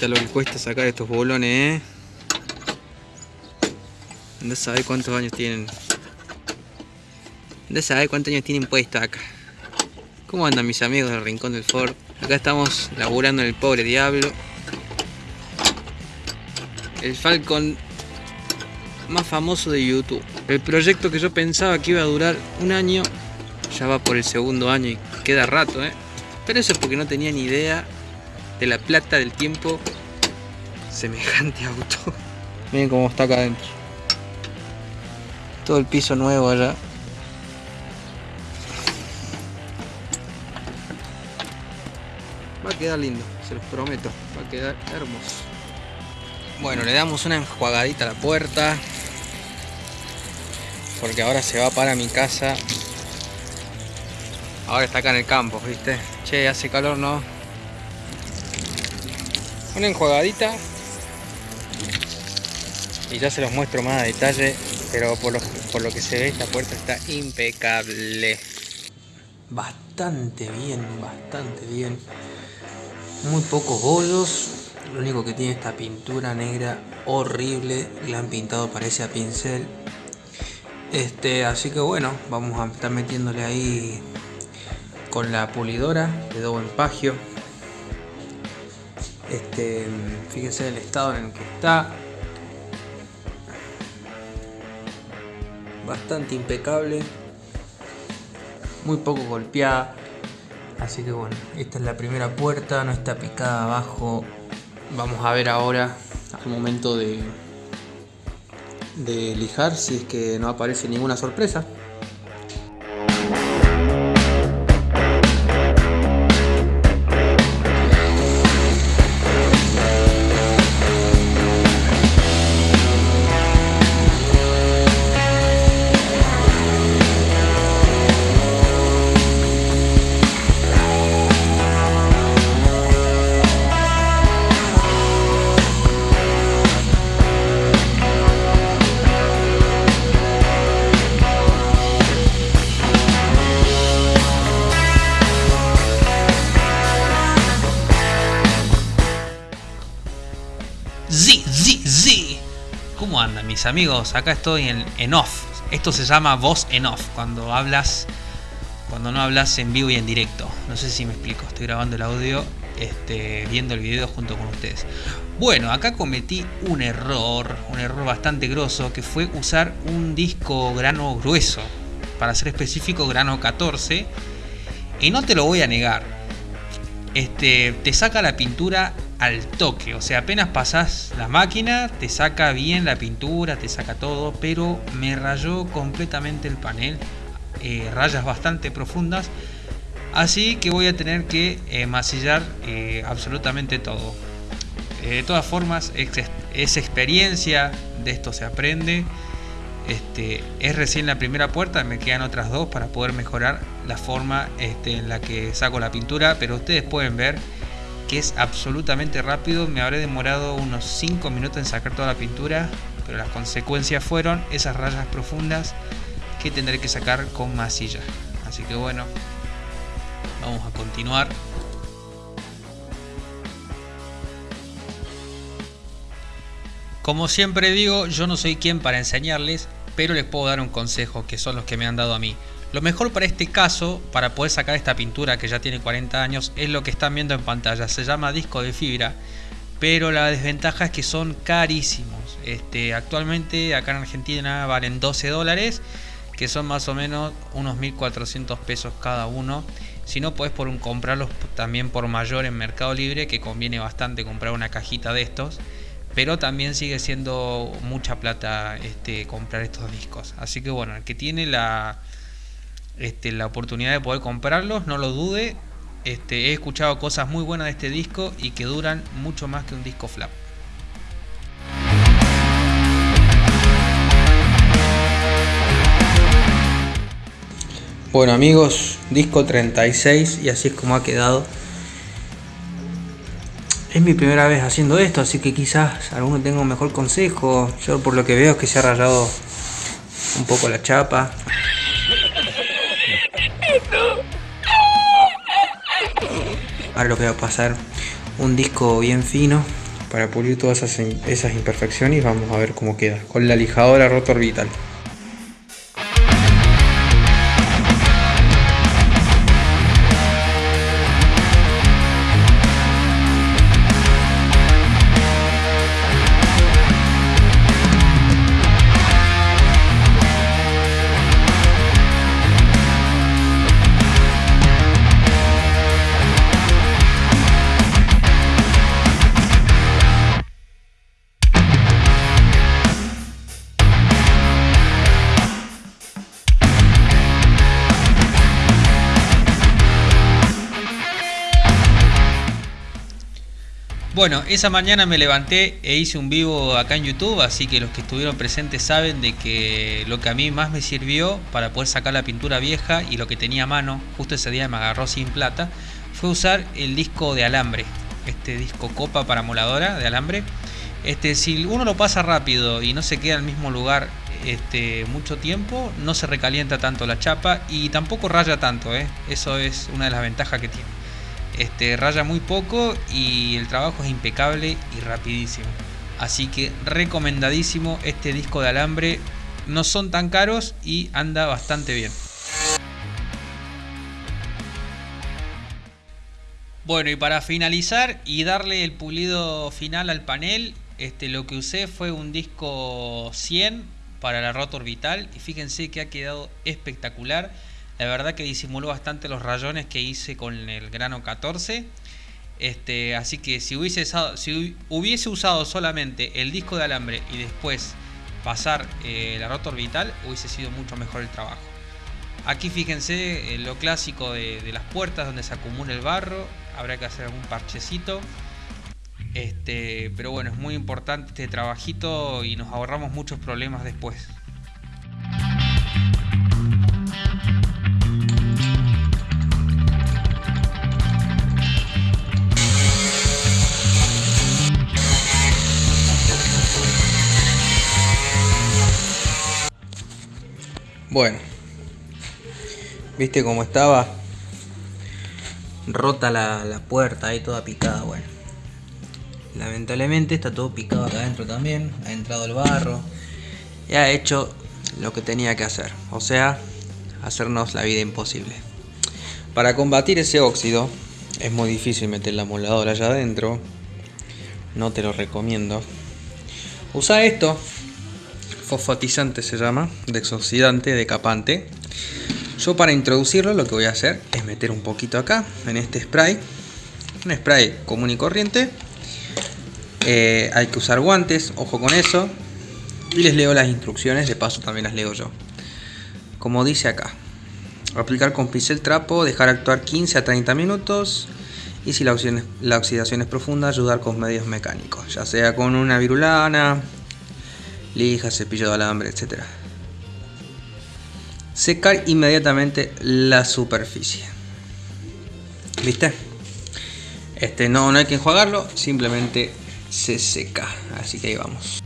Lo que cuesta sacar estos bolones, ¿eh? No sabe cuántos años tienen. No sabe cuántos años tienen puesto acá. ¿Cómo andan mis amigos del Rincón del Ford? Acá estamos laburando en el pobre diablo. El Falcon más famoso de YouTube. El proyecto que yo pensaba que iba a durar un año, ya va por el segundo año y queda rato, ¿eh? Pero eso es porque no tenía ni idea de la plata del tiempo semejante auto. Miren cómo está acá adentro. Todo el piso nuevo allá. Va a quedar lindo, se los prometo. Va a quedar hermoso. Bueno, le damos una enjuagadita a la puerta. Porque ahora se va para mi casa. Ahora está acá en el campo, ¿viste? Che, hace calor, ¿no? Una enjuagadita. Y ya se los muestro más a detalle. Pero por lo, por lo que se ve, esta puerta está impecable. Bastante bien, bastante bien. Muy pocos bollos. Lo único que tiene esta pintura negra horrible. La han pintado parece a pincel. Este, así que bueno, vamos a estar metiéndole ahí con la pulidora de doble empagio. Este, fíjense el estado en el que está. Bastante impecable. Muy poco golpeada. Así que bueno, esta es la primera puerta, no está picada abajo. Vamos a ver ahora al momento de, de lijar si es que no aparece ninguna sorpresa. ¿Cómo andan mis amigos? Acá estoy en, en off. Esto se llama voz en off, cuando hablas, cuando no hablas en vivo y en directo. No sé si me explico, estoy grabando el audio, este, viendo el video junto con ustedes. Bueno, acá cometí un error, un error bastante grosso, que fue usar un disco grano grueso, para ser específico grano 14, y no te lo voy a negar. Este, te saca la pintura al toque. O sea, apenas pasas la máquina, te saca bien la pintura, te saca todo, pero me rayó completamente el panel. Eh, rayas bastante profundas. Así que voy a tener que eh, masillar eh, absolutamente todo. de todas formas, es, experiencia, de esto se aprende. Este, es recién la primera puerta, me quedan otras dos para poder mejorar la forma este, en la que saco la pintura, pero ustedes pueden ver que es absolutamente rápido. Me habré demorado unos 5 minutos en sacar toda la pintura, pero las consecuencias fueron esas rayas profundas que tendré que sacar con masilla. Así que bueno, vamos a continuar. Como siempre digo, yo no soy quien para enseñarles, pero les puedo dar un consejo que son los que me han dado a mí. Lo mejor para este caso, para poder sacar esta pintura que ya tiene 40 años, es lo que están viendo en pantalla. Se llama disco de fibra, pero la desventaja es que son carísimos. Este, actualmente acá en Argentina valen 12 dólares, que son más o menos unos 1400 pesos cada uno. Si no, puedes por un, comprarlos también por mayor en Mercado Libre, que conviene bastante comprar una cajita de estos. Pero también sigue siendo mucha plata este, comprar estos discos. Así que bueno, el que tiene la, este, la oportunidad de poder comprarlos, no lo dude. Este, he escuchado cosas muy buenas de este disco y que duran mucho más que un disco flap. Bueno amigos, disco 36 y así es como ha quedado. Es mi primera vez haciendo esto, así que quizás alguno tenga un mejor consejo. Yo por lo que veo es que se ha rayado un poco la chapa. Ahora lo que va a pasar un disco bien fino para pulir todas esas, imperfecciones y vamos a ver cómo queda con la lijadora rotor vital. Bueno, esa mañana me levanté e hice un vivo acá en YouTube, así que los que estuvieron presentes saben de que lo que a mí más me sirvió para poder sacar la pintura vieja y lo que tenía a mano, justo ese día me agarró sin plata, fue usar el disco de alambre, este disco copa para moladora de alambre. Este, si uno lo pasa rápido y no se queda en el mismo lugar este, mucho tiempo, no se recalienta tanto la chapa y tampoco raya tanto, ¿eh? eso es una de las ventajas que tiene. Este, raya muy poco y el trabajo es impecable y rapidísimo. Así que recomendadísimo este disco de alambre. No son tan caros y anda bastante bien. Bueno, y para finalizar y darle el pulido final al panel, este, lo que usé fue un disco 100 para la rotor vital y fíjense que ha quedado espectacular. La verdad que disimuló bastante los rayones que hice con el grano 14. Este, así que si hubiese, usado, solamente el disco de alambre y después pasar eh, la rotor vital, hubiese sido mucho mejor el trabajo. Aquí fíjense eh, lo clásico de, de, las puertas donde se acumula el barro. Habrá que hacer algún parchecito. Este, pero bueno, es muy importante este trabajito y nos ahorramos muchos problemas después. Bueno, viste cómo estaba rota la, puerta ahí toda picada. Bueno, lamentablemente está todo picado acá adentro también. Ha entrado el barro y ha hecho lo que tenía que hacer, o sea, hacernos la vida imposible. Para combatir ese óxido es muy difícil meter la moladora allá adentro. No te lo recomiendo. Usa esto fosfatizante se llama, desoxidante, decapante. Yo para introducirlo lo que voy a hacer es meter un poquito acá, en este spray. Un spray común y corriente. Eh, hay que usar guantes, ojo con eso. Y les leo las instrucciones, de paso también las leo yo. Como dice acá. Aplicar con pincel trapo, dejar actuar 15 a 30 minutos. Y si la oxidación es profunda, ayudar con medios mecánicos. Ya sea con una virulana, lija, cepillo de alambre, etc. Secar inmediatamente la superficie. ¿Viste? Este no, no hay que enjuagarlo, simplemente se seca. Así que ahí vamos.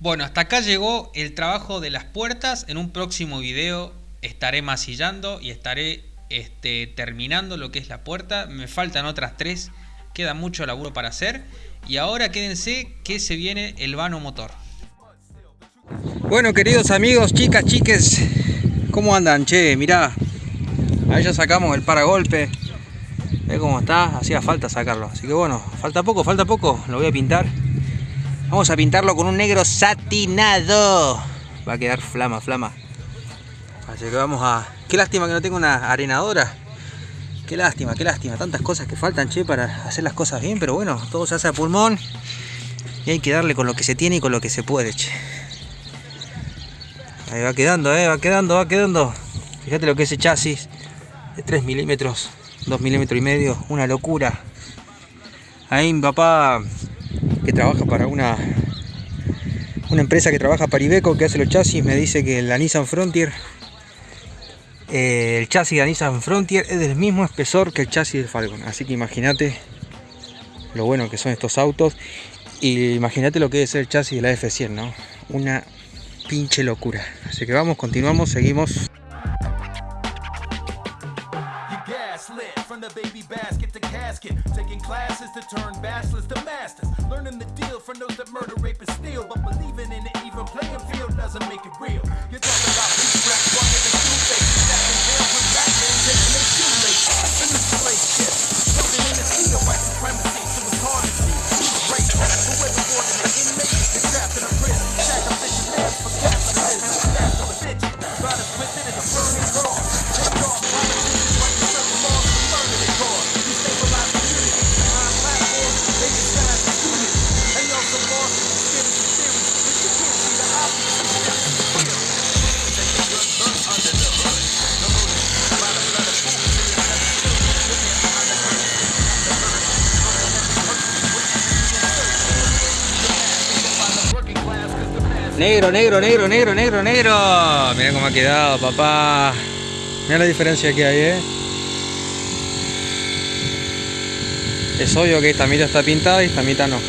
Bueno, hasta acá llegó el trabajo de las puertas. En un próximo video estaré masillando y estaré este, terminando lo que es la puerta. Me faltan otras tres. Queda mucho laburo para hacer. Y ahora quédense que se viene el vano motor. Bueno, queridos amigos, chicas, chiques, ¿cómo andan? Che, mirá, ahí ya sacamos el paragolpe. Ve cómo está, hacía falta sacarlo. Así que bueno, falta poco, falta poco. Lo voy a pintar. Vamos a pintarlo con un negro satinado. Va a quedar flama, flama. Así que vamos a... Qué lástima que no tengo una arenadora. Qué lástima, qué lástima. Tantas cosas que faltan, che, para hacer las cosas bien. Pero bueno, todo se hace a pulmón. Y hay que darle con lo que se tiene y con lo que se puede, che. Ahí va quedando, eh, va quedando, va quedando. Fíjate lo que es ese chasis. De 3 milímetros, 2 milímetros y medio. Una locura. Ahí papá que trabaja para una, una empresa que trabaja para Ibeco, que hace los chasis, me dice que la Nissan Frontier Eh, el chasis de Nissan Frontier es del mismo espesor que el chasis del Falcon. Así que imagínate lo bueno que son estos autos. Y imagínate lo que es el chasis de la F100, ¿no? Una pinche locura. Así que vamos, continuamos, seguimos. Negro, negro, negro, negro, negro, negro. Mira cómo ha quedado, papá. Mira la diferencia que hay, ¿eh? Es obvio que esta mitad está pintada y esta mitad no.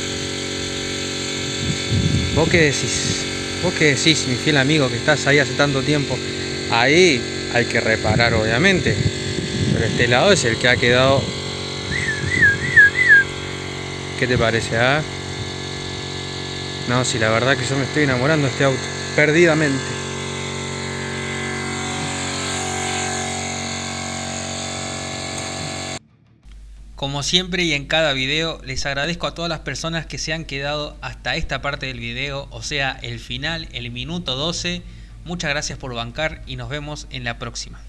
¿Vos qué decís? ¿Vos qué decís, mi fiel amigo, que estás ahí hace tanto tiempo? Ahí hay que reparar, obviamente. Pero este lado es el que ha quedado... ¿Qué te parece, ah? No, si la verdad que yo me estoy enamorando de este auto, perdidamente. Como siempre y en cada video, les agradezco a todas las personas que se han quedado hasta esta parte del video, o sea, el final, el minuto 12. Muchas gracias por bancar y nos vemos en la próxima.